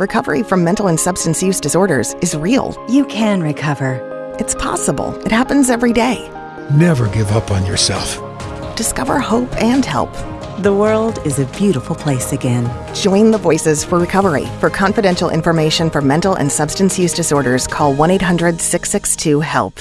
recovery from mental and substance use disorders is real. You can recover. It's possible. It happens every day. Never give up on yourself. Discover hope and help. The world is a beautiful place again. Join the Voices for Recovery. For confidential information for mental and substance use disorders, call 1 800 662 HELP.